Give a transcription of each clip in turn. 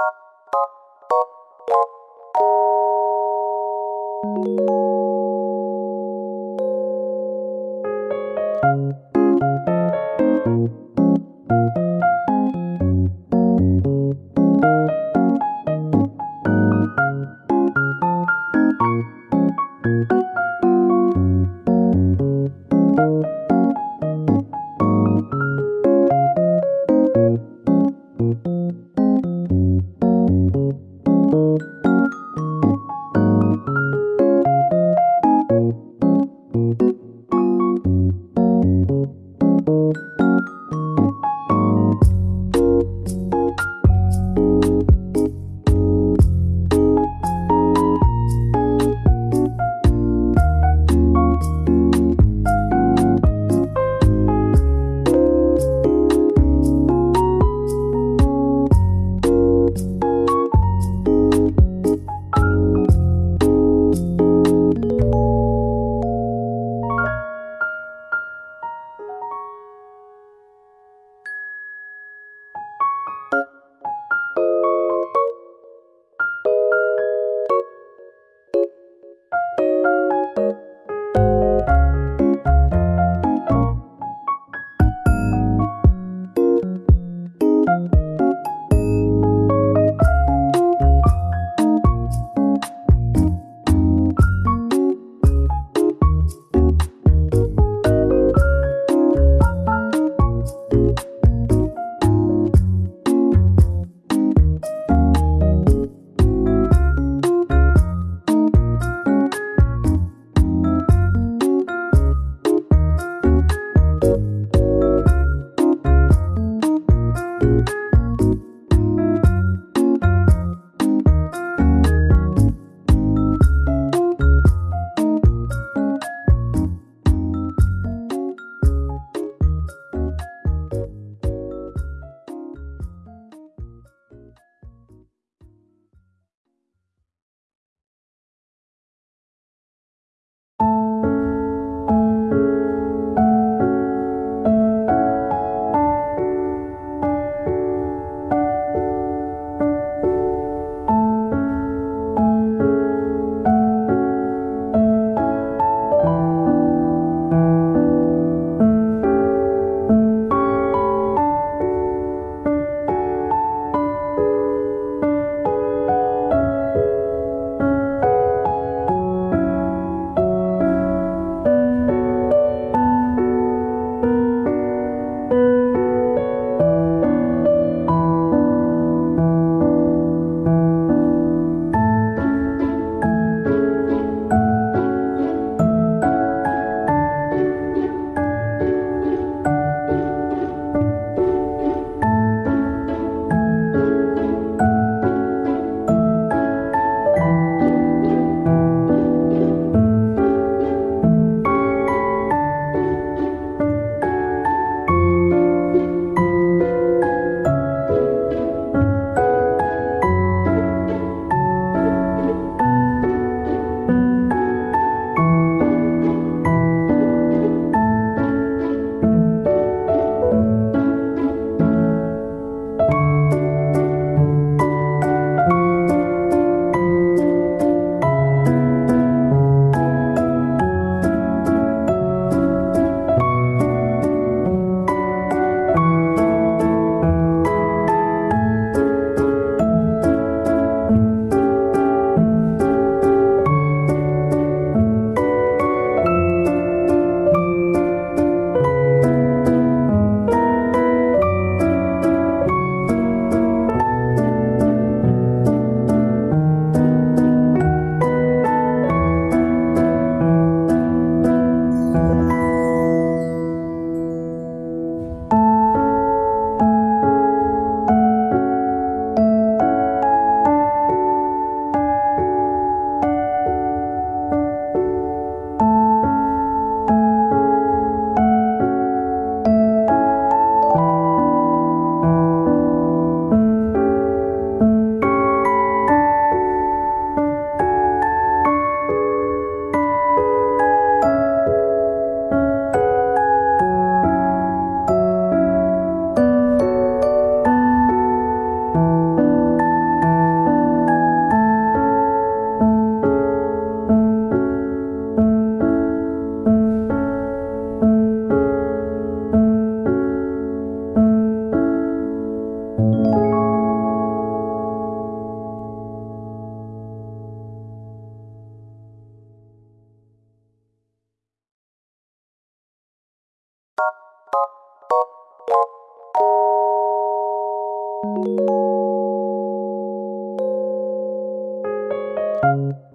Thank you. Thank you.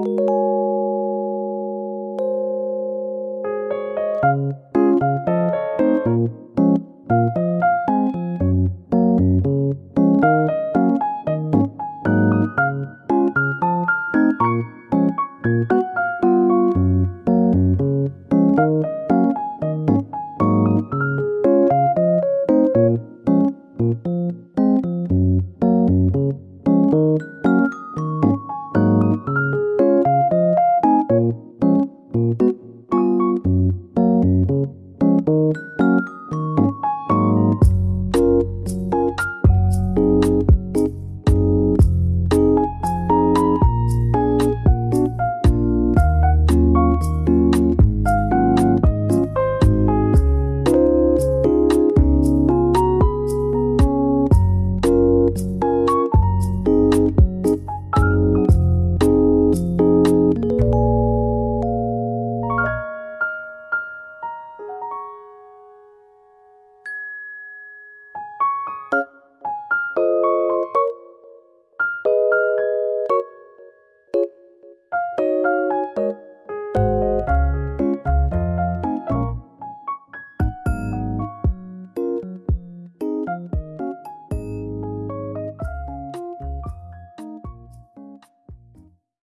Música